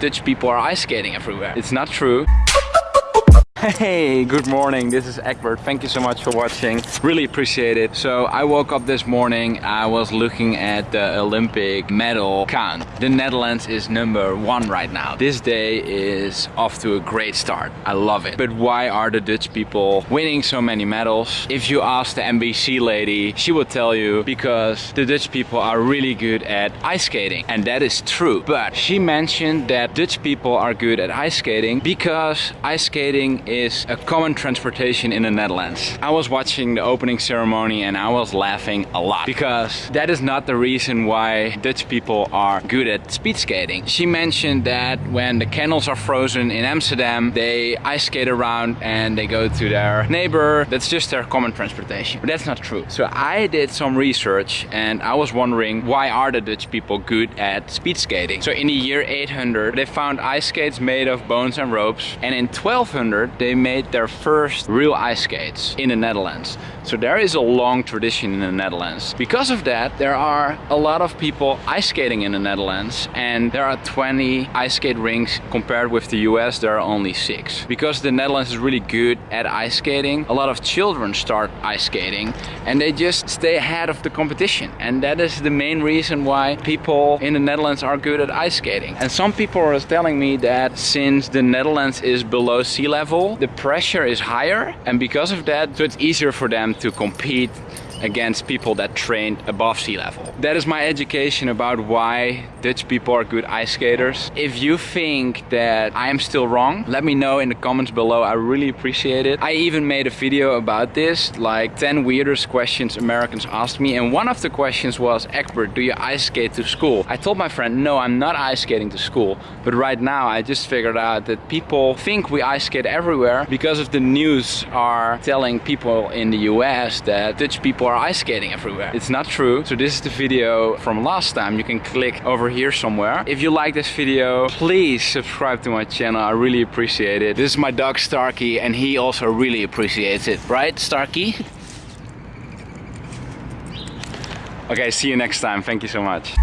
Dutch people are ice skating everywhere. It's not true. Hey, good morning. This is Egbert. Thank you so much for watching. Really appreciate it. So I woke up this morning. I was looking at the Olympic medal count. The Netherlands is number one right now. This day is off to a great start. I love it. But why are the Dutch people winning so many medals? If you ask the NBC lady, she will tell you because the Dutch people are really good at ice skating. And that is true. But she mentioned that Dutch people are good at ice skating because ice skating is a common transportation in the Netherlands. I was watching the opening ceremony and I was laughing a lot because that is not the reason why Dutch people are good at speed skating. She mentioned that when the canals are frozen in Amsterdam, they ice skate around and they go to their neighbor. That's just their common transportation. But that's not true. So I did some research and I was wondering why are the Dutch people good at speed skating? So in the year 800, they found ice skates made of bones and ropes. And in 1200, they made their first real ice skates in the Netherlands. So there is a long tradition in the Netherlands. Because of that, there are a lot of people ice skating in the Netherlands and there are 20 ice skate rinks compared with the US, there are only six. Because the Netherlands is really good at ice skating, a lot of children start ice skating and they just stay ahead of the competition. And that is the main reason why people in the Netherlands are good at ice skating. And some people are telling me that since the Netherlands is below sea level, the pressure is higher and because of that so it's easier for them to compete against people that trained above sea level. That is my education about why Dutch people are good ice skaters. If you think that I am still wrong, let me know in the comments below. I really appreciate it. I even made a video about this, like 10 weirdest questions Americans asked me. And one of the questions was, Egbert, do you ice skate to school? I told my friend, no, I'm not ice skating to school. But right now I just figured out that people think we ice skate everywhere because of the news are telling people in the US that Dutch people are ice skating everywhere. It's not true. So this is the video from last time. You can click over here somewhere. If you like this video, please subscribe to my channel. I really appreciate it. This is my dog Starkey and he also really appreciates it. Right, Starkey? okay, see you next time. Thank you so much.